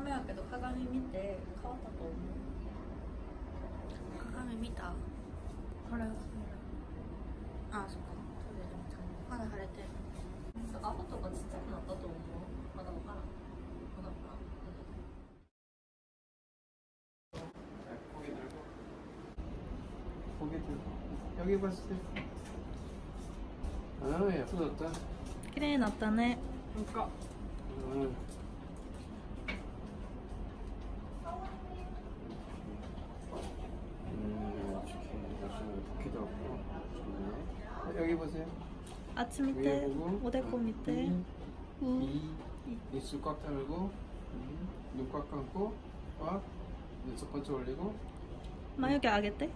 目やけど鏡見て変わったと思う。鏡見た？これああそっか。まだ晴れてる顎とかちっちゃくなったと思う？まだ分からん。まだ分からん。焦げてる。焦げてる。あ、なる。ほ。そうだった綺麗になったね。んか。うん。 아침 밑에 오대코 어, 밑에. 이 입술 꽉 다물고 눈 꽉 감고 꽉 눈썹 번쩍 올리고. 마요게 아겠대?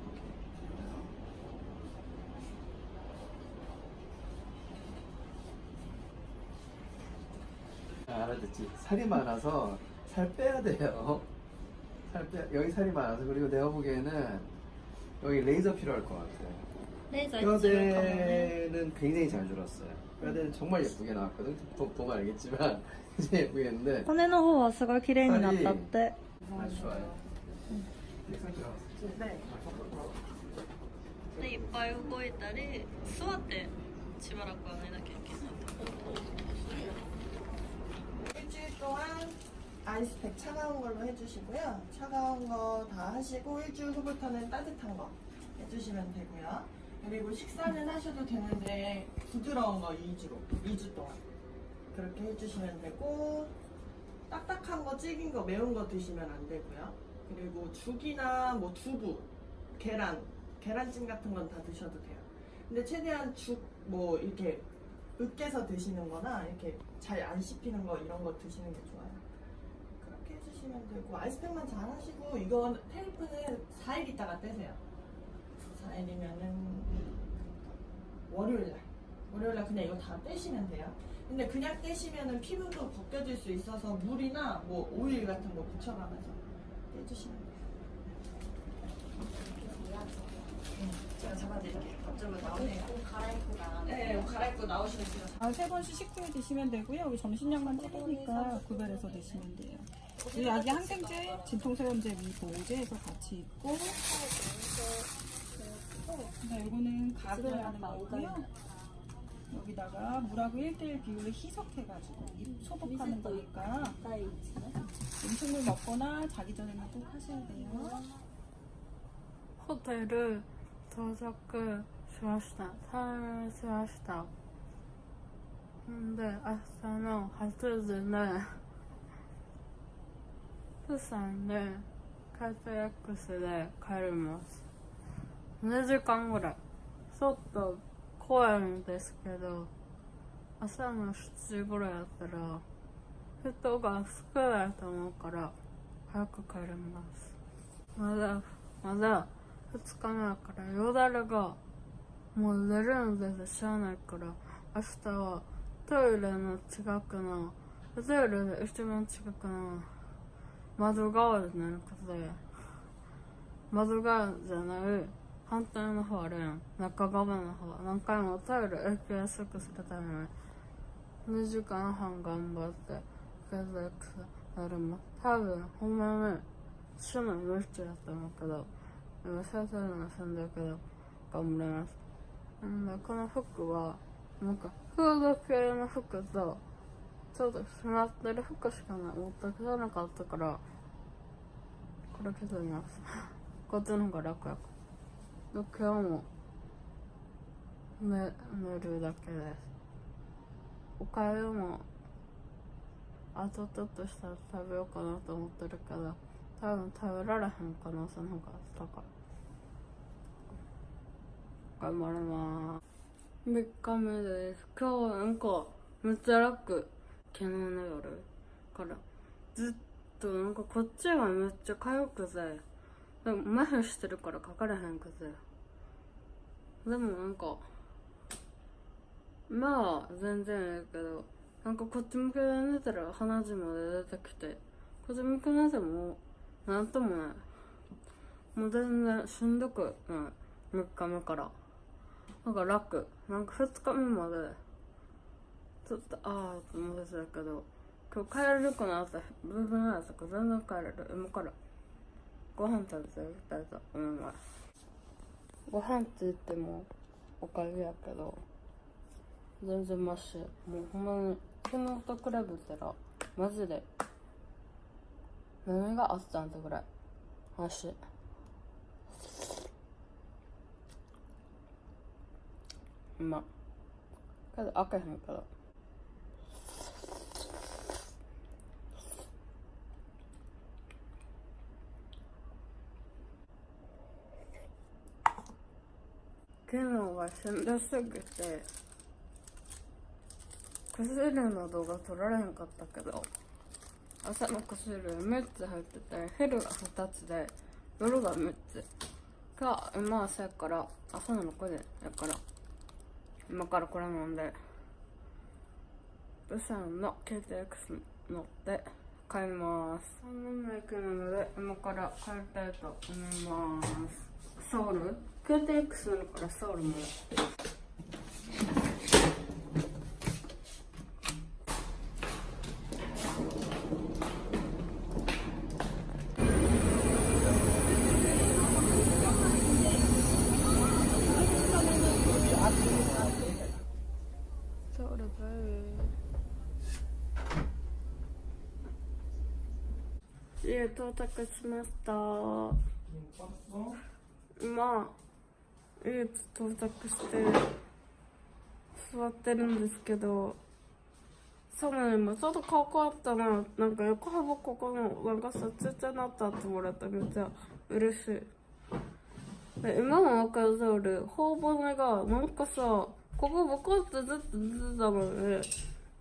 아, 알아듣지? 살이 많아서 살 빼야 돼요. 살 빼, 여기 살이 많아서. 그리고 내가 보기에는 여기 레이저 필요할 것 같아. 요. レーザー必要かもね 뼈대는 굉장히 잘 줄었어요. 뼈대는 정말 예쁘게 나왔거든. 보, 보면 알겠지만 이제 예쁘게 했는데 骨の方はすごい綺麗になったって 아주 좋아요. 색상 들어갔어. でいっぱい動いたり座ってしばらくは寝なきゃいけない 일주일 동안 아이스팩 차가운 걸로 해주시고요. 차가운 거 다 하시고 일주일 후부터는 따뜻한 거 해주시면 되고요. 그리고 식사는 하셔도 되는데 부드러운 거 2주로 2주 동안 그렇게 해주시면 되고 딱딱한 거 찌긴 거 매운 거 드시면 안 되고요. 그리고 죽이나 뭐 두부, 계란, 계란찜 같은 건 다 드셔도 돼요. 근데 최대한 죽 뭐 이렇게 으깨서 드시는 거나 이렇게 잘 안 씹히는 거 이런 거 드시는 게 좋아요. 그렇게 해주시면 되고 아이스팩만 잘 하시고 이건 테이프는 4일 있다가 떼세요. 4일이면은 월요일날 월요일날 그냥 이거 다 떼시면 돼요. 근데 그냥 떼시면은 피부도 벗겨질 수 있어서 물이나 뭐 오일 같은 거 붙여가면서 떼주시면 돼요. 제가 잡아드릴게요. 앞쪽으로 나오네요. 옷 갈아입고 나가는 네, 옷 갈아입고 나오시면 돼요. 아, 세 번씩 식후에 드시면 되고요. 여기 점심약만 찍으니까 구별해서 드시면 돼요. 이 약이 항생제, 진통세럼제, 미보호제에서 같이 있고 네, 이거는 가글 하는 거고요. 여기다가 물하고 1대1 비율로 희석해가지고 입 소독하는 거니까 第一ね 음식물 먹거나 자기 전에는 꼭 하셔야 돼요. ホテル到着しました。退院しました。んで、明日の8時ね、プサンで、カイト X で帰ります。 2時間ぐらい。ちょっと怖いんですけど、朝の7時ぐらいやったら、人が少ないと思うから、早く帰ります。まだ、まだ、2日目だから、よだれが、もう出るんです知らないから、明日はトイレの近くの、トイレで一番近くの窓側で寝ることで、窓側じゃない、反対の方あるやん。中側の方。何回もトイレ行きやすくするために、2時間半頑張って、ケーズ X やるも。多分、ほんまに、趣味無理やと思うけど、今先生のせんだけど、頑張ります。んで、この服は、なんか、フード系の服と、ちょっとしまってる服しかない。持ってきてなかったから、これ着てみます。こっちの方が楽やから。今日も、寝、寝るだけです。おかゆも、あとちょっとしたら食べようかなと思ってるけど、多分食べられへん可能性の方が高い。頑張ります。3日目です。今日はなんか、めっちゃ楽。昨日の夜から。ずっとなんかこっちがめっちゃ痒くて。でも麻痺してるからかかれへんくて。でもなんか、まあ、全然いいけど、なんかこっち向けで寝たら鼻血まで出てきて、こっち向け寝ても、なんともない。もう全然しんどくない。3日目から。なんか楽。なんか2日目まで、ちょっとあーって思ってたけど、今日帰れるかなって部分やったから全然帰れる今からご飯食べていきたいと思いますご飯って言ってもおかゆやけど全然マシ。もうほんまに昨日と比べたらマジで何があったんってぐらいマシ。うまけど開けへんけど。昨日はしんどすぎて薬の動画撮られへんかったけど朝の薬3つ入ってて昼が2つで夜が3つ。が今朝やから朝の6時やから今からこれ飲んでブサンの KTX 乗って帰ります。3年目行くので今から帰りたいと思います。ソウル？KTX 乗るからソウルも。ソウルブー。家到着しました今家到着して座ってるんですけど寒いもちょっと顔変わったななんか横幅ここのなんかさちっちゃなったってもらっためっちゃ嬉しい。で今も分かる通り頬骨がなんかさここボコってずっと出てたので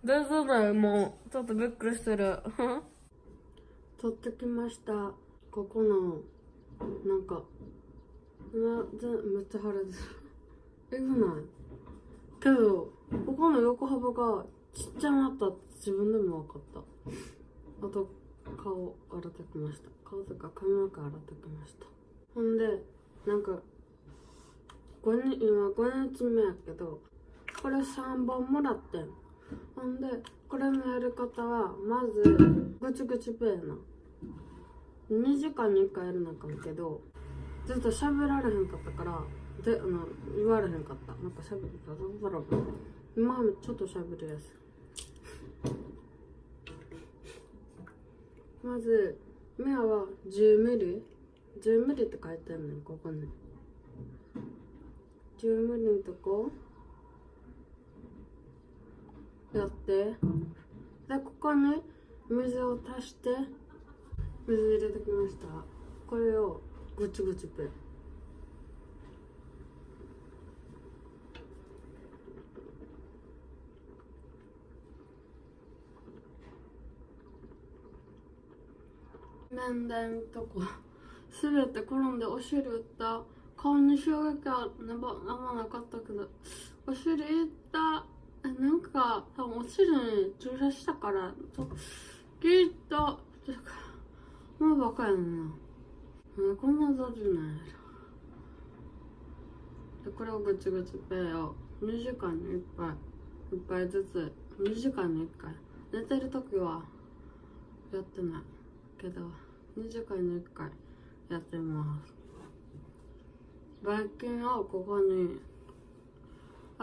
出てないもうちょっとびっくりしてる。取ってきました。ここのなんかめっちゃ腫れてるえぐないけどここの横幅がちっちゃなったって自分でも分かったあと顔洗ってきました顔とか髪の毛洗ってきましたほん。でなん。か5日今5日目やけどこれ3本もらってん。ほん。でこれのやり方はまずぐちぐちペーな2時間に1回やるなあかん。けどずっと喋られへんかったからであの言われへんかった。なんか喋るただだろ今はちょっと喋るやす まず目は10ミリ？10ミリって書いてんねんここに。10ミリのとこ。やって。でここに水を足して水入れてきました。これをぐちぐちペ面談とこ。滑って転んでお尻打った。顔に衝撃はなばあんまなかったけどお尻打った。えなんか多分お尻に注射したからちょっとてかもうバカやんな。なんでこんな雑なんやろでこれをぐちぐちペイを2時間に1杯。1杯ずつ。2時間に1回。寝てる時はやってないけど2時間に1回やってます。ばい菌をここに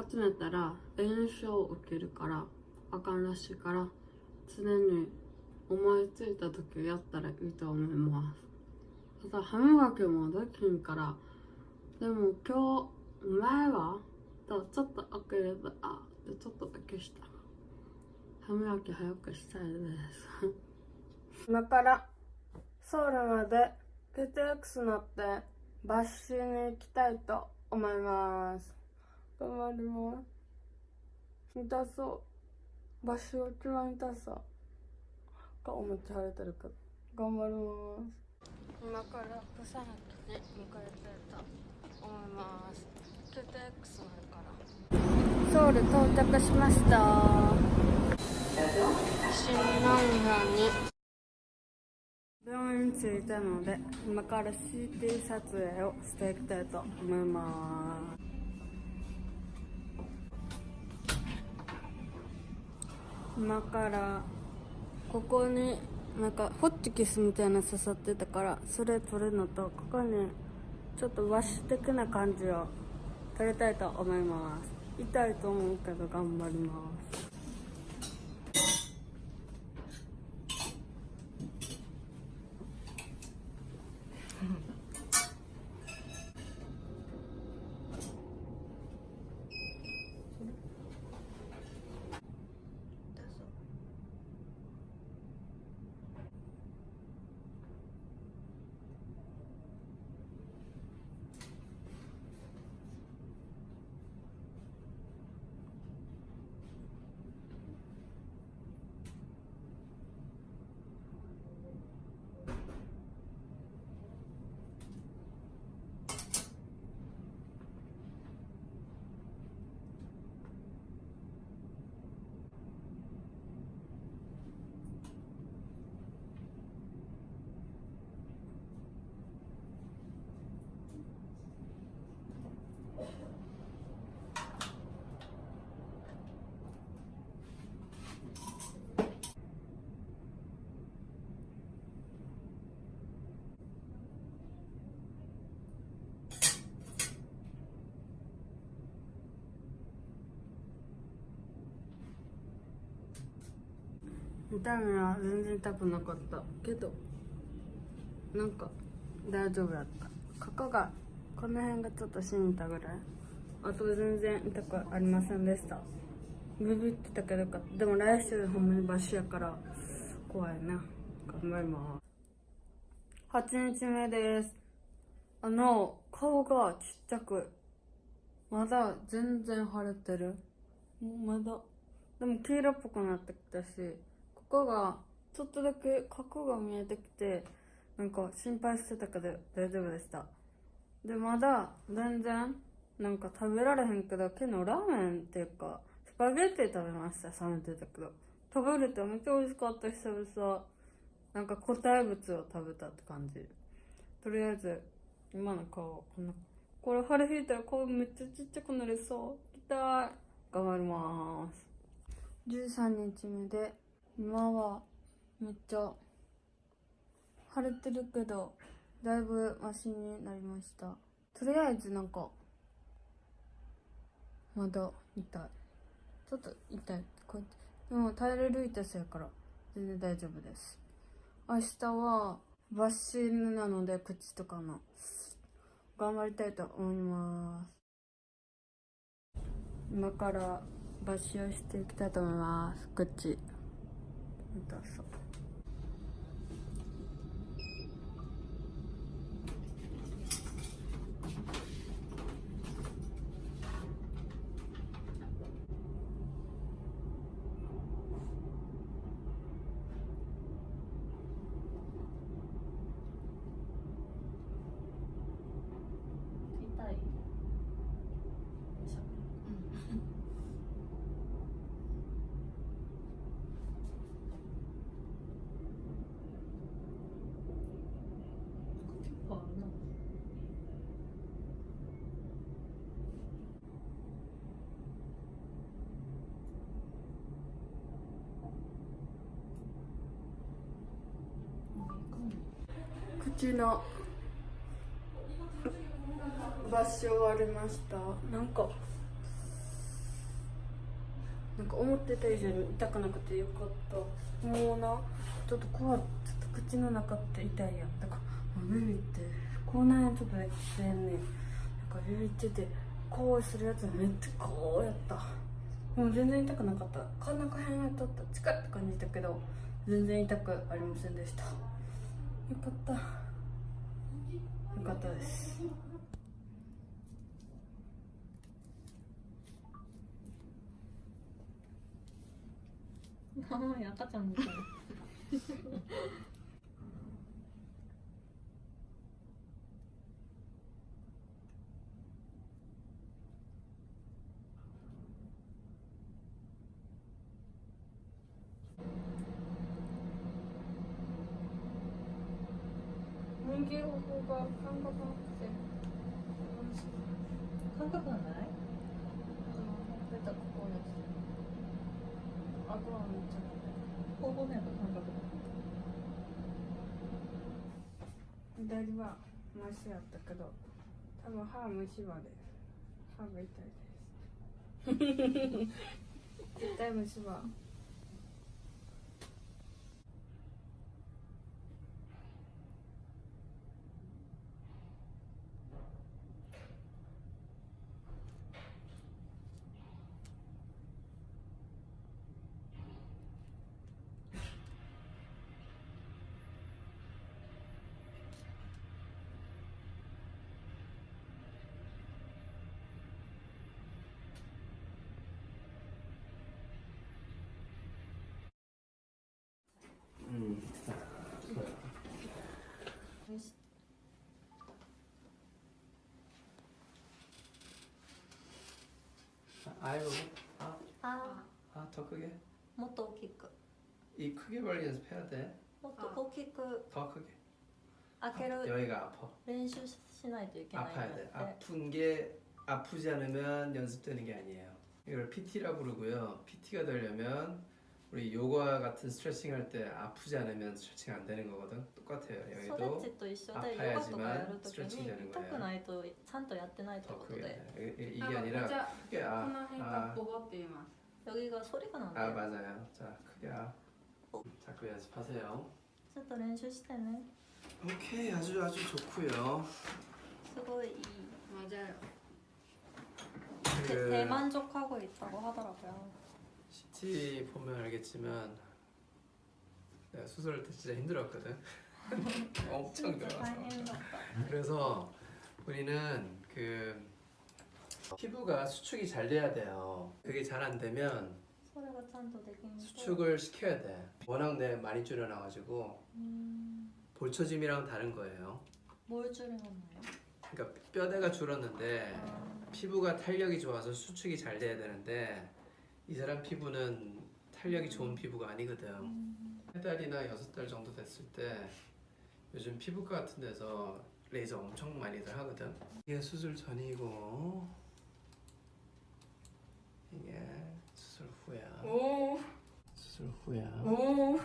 集めたら炎症を受けるからあかんらしいから常に思いついた時やったらいいと思います。ただ歯磨きもできんからでも今日前はだちょっと開ければあでちょっとだけした。歯磨き早くしたいです。今からソウルまで KTX 乗ってバッシュに行きたいと思います。頑張ります。痛そう。バッシュが一番痛そう。顔めっちゃ腫れてるけど。頑張ります。今からプサンに向かいたいと思います KTX 乗るからソウル到着しました新南山に病院着いたので今から CT 撮影をしていきたいと思います今からここになんかホッチキスみたいな刺さってたからそれ取るのとここにちょっと和紙的な感じを取りたいと思います。痛いと思うけど頑張ります。痛みは全然痛くなかった。けどなんか大丈夫だった。ここがこの辺がちょっとしみたぐらい。あと全然痛くありませんでした。ビビってたけどかでも来週ほんまにバシやから怖いな。頑張ります。8日目です。あの顔がちっちゃくまだ全然腫れてる。まだ。でも黄色っぽくなってきたしこがちょっとだけ角が見えてきてなんか心配してたけど大丈夫でした。でまだ全然なんか食べられへんけど昨日ラーメンっていうかスパゲッティ食べました冷めてたけど食べれてめっちゃ美味しかった久々。なんか固体物を食べたって感じ。とりあえず今の顔こんなこれ腫れ引いたら顔めっちゃちっちゃくなりそう。痛い。頑張ります。13日目で今はめっちゃ腫れてるけどだいぶマシになりました。とりあえずなんかまだ痛い。ちょっと痛い。こうやってでも耐えれる痛さやから全然大丈夫です。明日はバッシングなので口とかの頑張りたいと思います。今からバッシュをしていきたいと思います。口 Então, tá só. 口のバッシュ終わりました。なんかなんか思ってた以上に痛くなくてよかった。もうなちょっと怖いちょっと口の中って痛いやん。だからもうビビって。口内炎ちょっとやってんねん。なんかビビっててこうするやつめっちゃこうやった。もう全然痛くなかった。真ん中辺やっとった。近いって感じたけど全然痛くありませんでした。よかった。よかったです。赤ちゃんみたい。人気方法が感覚なくて。感覚がない？出たここですあとはめっちゃ頬骨の感覚左はマシやったけど多分歯虫歯で。歯が痛いです。絶対虫歯 うん아유 아, あ 아, 더 크게 ーもっと大きく 이 크게 벌리 연습해야 돼. もっと大きく 더 크게. 開ける 여기가 아파. 練習しないといけないんだ 아파야 っ 돼. て 아픈 게 아프지 않으면 연습되는 게 아니에요. 이걸 PT라 부르고요. PT가 되려면 우리 요가 같은 스트레칭 할 때 아프지 않으면 스트레칭 안 되는 거거든. 똑같아요. 여기도 아파야지만 스트레칭 되는 거예요. 더 크게. 이게 아니라 크게 아, 아, 여기가 소리가 나네요. 아 맞아요. 자 크게 아. 자꾸 연습하세요. 저도 연습 때는. 오케이 아주 아주 좋고요. 수고이 맞아요. 그... 대만족하고 있다고 하더라고요. 편지 보면 알겠지만 내가 수술할 때 진짜 힘들었거든. 엄청 힘들어서 그래서 우리는 그 피부가 수축이 잘 돼야 돼요. 그게 잘 안 되면 수축을 시켜야 돼. 워낙 내 많이 줄여나가지고 음... 볼처짐이랑 다른 거예요. 뭘 줄여놨나요? 그러니까 뼈대가 줄었는데 아... 피부가 탄력이 좋아서 수축이 잘 돼야 되는데 이 사람 피부는 탄력이 음. 좋은 피부가 아니거든. 음. 세 달이나 여섯 달 정도 됐을 때 요즘 피부과 같은 데서 레이저 엄청 많이들 하거든. 이게 수술 전이고 이게 수술 후야. 오. 수술 후야. 오.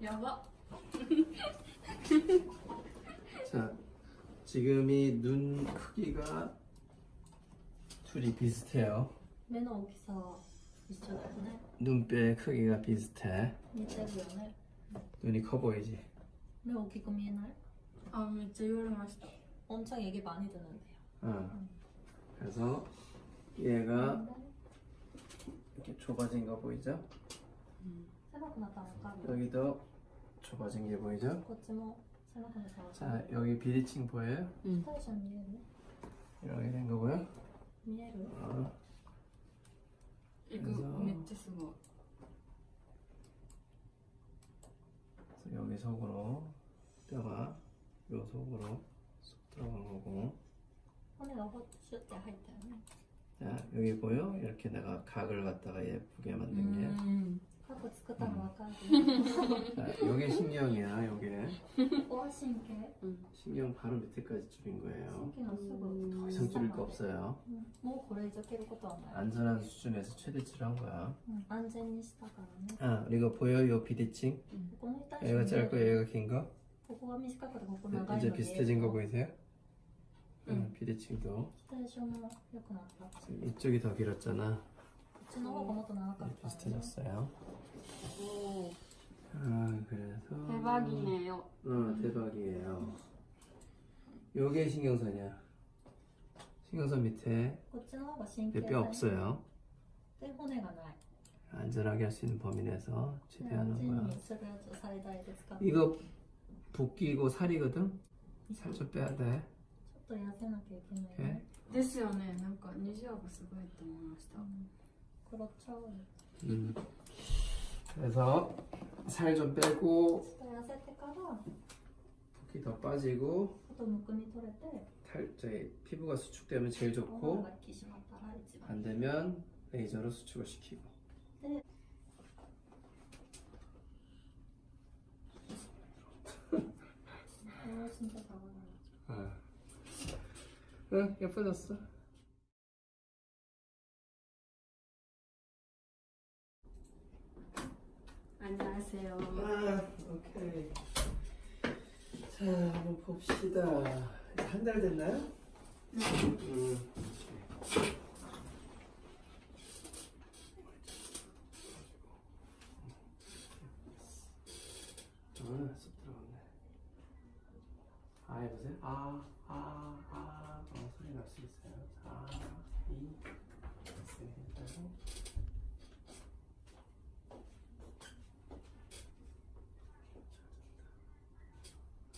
야바 자 지금 이 눈 크기가 둘이 비슷해요. 맨 어디서 비슷하네. 눈뼈의 크기가 비슷해. 눈이 커 보이지? 왜 오기 고민할? 아, 진짜 요리 맛있다. 엄청 얘기 많이 듣는데요. 어. 그래서 얘가 이렇게 좁아진 거 보이죠? 여기도 좁아진 게 보이죠? 자, 여기 비리층 보여요? 응. 이렇게 된 거고요. 어. える 어. いく그래서 めっちゃすごい 그래서 여기 속으로 뼈가 요 속으로 쏙 들어간 거고 骨がほっシュッて入ったよね 자 여기 보여? 이렇게 내가 각을 갖다가 예쁘게 만든 게 うん 過去作ったの分かる 자, 요게 신경이야 요게 ここは神経 신경 바로 밑에까지 줄인 거예요 神経のすぐ 더 이상 줄일 거 없어요 うんもうこれ以上切ることはない、 안전한 수준에서 최대치로 한 거야 うん安全にしたからね 아 그리고 보여 요 비대칭? ここの痛い 얘가 人見え 짧고 る 얘가 긴 거? ここが短くてここ長いの 이제 見える 비슷해진 거 보이세요? 응. 응, 비대칭도 最初も良くなったこ 지금 이쪽이 더 길었잖아 っちの方がもっと長か 이제 った、 비슷해졌어요 お 아 그래서 대박이네요 어 대박이에요 요게 신경선이야 신경선 밑에 こっちの方が神経 뼈 없어요 で骨がない 안전하게 할 수 있는 범위 내에서 で 최대한 安 한 全 거야 にするやつを最大で使って 이거 붓기고 살이거든? 살 좀 빼야 돼 ちょっと痩せなきゃいけない 오케이? ね、ですよねなんか虹がすごいと思いました黒っちゃうよ 음. 그래서 살 좀 빼고 붓기 더 빠지고 탈제 피부가 수축되면 제일 좋고 안되면 레이저로 수축을 시키고. 아, 응 예뻐졌어. 안녕하세요. 아, 오케이. 자, 한번 봅시다. 한 달 됐나요? 음. 아, 쏙 들어갔네. 아, 해보세요. 아, 아, 아. 어, 소리 날 수 있어요. 아, 이, 세, 해주고.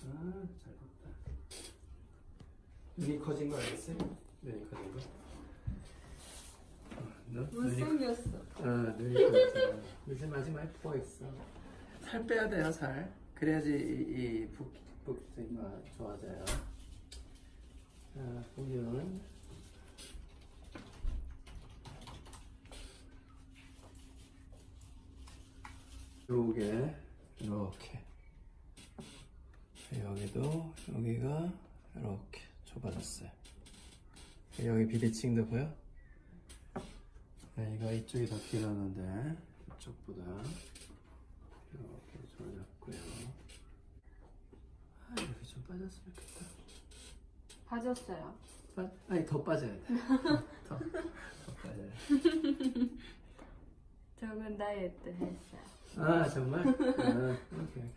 아, 잘 봤다. 눈이 커진 거 알겠어요? 눈이 커진 거? 어, 눈, 눈이 못생겼어. 어, 눈이 커졌어. 마지막에 부어 있어. 살 빼야 돼요, 살. 그래야지 이, 이 붓, 붓기가 좋아져요. 자, 보면 요게 이렇게 여기도 여기가 이렇게 좁아졌어요. 여기 비대칭도 보여? 네, 이거 이쪽이 더 길었는데 이쪽보다 이렇게 좁아졌고요. 아, 이렇게 좀 빠졌으면 좋겠다. 빠졌어요. 빠, 아니 더 빠져야 돼. 더, 더 빠져야 돼. 적은 다이어트 했어요. 아 정말? 아, 오케이.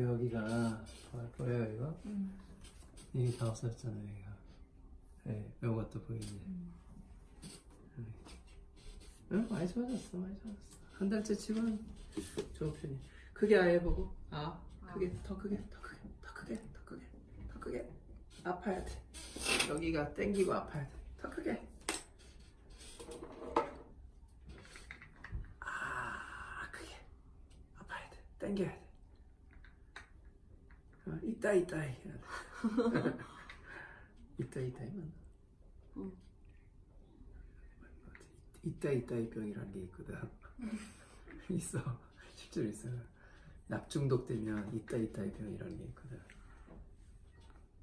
여기가 보- 보여요 이거? 이게 다 없어졌잖아요 여기가. 네, 이것도 보이네. 응, 많이 좋아졌어, 많이 좋아졌어. 한 달째 치고는 좋은 편이. 크게 아예 보고, 아, 크게, 더 크게, 더 크게, 더 크게, 더 크게, 더 크게. 아파야 돼. 여기가 땡기고 아파야 돼. 더 크게. 아, 크게. 아파야 돼. 땡겨야 돼. 어, 이따 이따 해야 돼. 이따 이따 하 면. 이따 이따이 병이라는 게 있거든. 있어. 실제로 있어. 납중독 되면 이따 이따이 병이라는 게 있거든.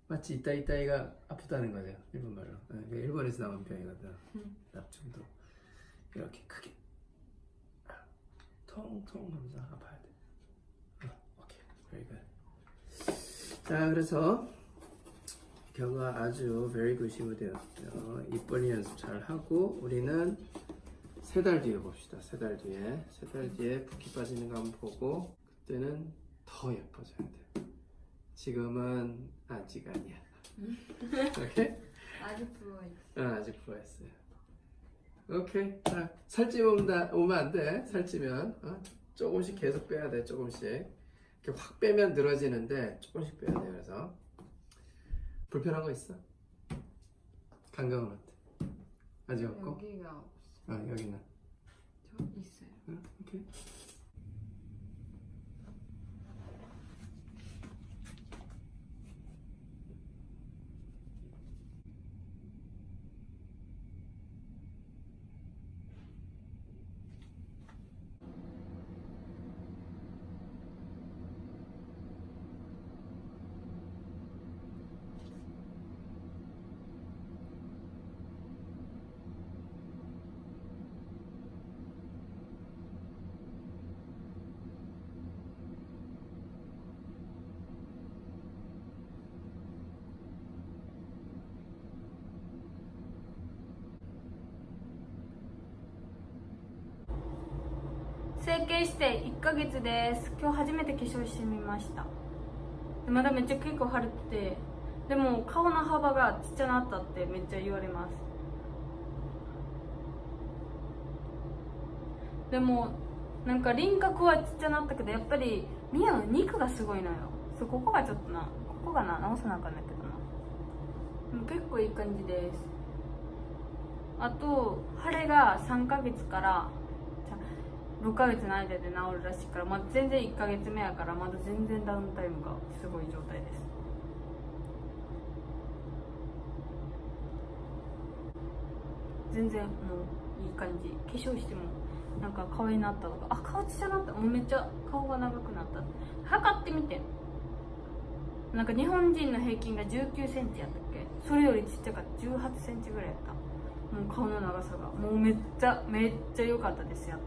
마치 이따 이따이가 아프다는 거죠. 일본 말로. 네, 그게 일본에서 나온 병이거든. 납중독. 이렇게 크게. 통통 하면서 아파야 돼. 어, 오케이. very good. 자, 그래서 결과 아주 very good이 되었고요. 입벌리 연습 잘 하고 우리는 세 달 뒤에 봅시다. 세 달 뒤에 세 달 뒤에 붓기 빠지는 거 한번 보고 그때는 더 예뻐져야 돼. 지금은 아직 아니야. 오케이? 아직 부어있어. 아, 아직 부어있어요. 오케이. 자, 살찌면 다- 오면 안 돼. 살찌면 어? 조금씩 계속 빼야 돼. 조금씩. 이렇게 확 빼면 늘어지는데 조금씩 빼야 돼. 그래서 불편한 거 있어? 감각은 어때? 아직 없고? 여기가. 아 여기는. 저 있어요. 응? 오케이. 整形して1ヶ月です。今日初めて化粧してみました。まだめっちゃ結構腫れててでも顔の幅がちっちゃなったってめっちゃ言われます。でもなんか輪郭はちっちゃなったけどやっぱりミヤの肉がすごいのよ。そうここがちょっとなここがな直さなあかんだけどな。でも結構いい感じです。あと腫れが3ヶ月から6ヶ月の間で治るらしいから、まあ、全然1ヶ月目やからまだ全然ダウンタイムがすごい状態です。全然もういい感じ。化粧してもなんか可愛いなったとか。あ顔ちっちゃなった。もうめっちゃ顔が長くなった。測ってみて。なんか日本人の平均が1 9センチやったっけ。それよりちっちゃかった。1 8センチぐらいやった。もう顔の長さが。もうめっちゃめっちゃ良かったですやっ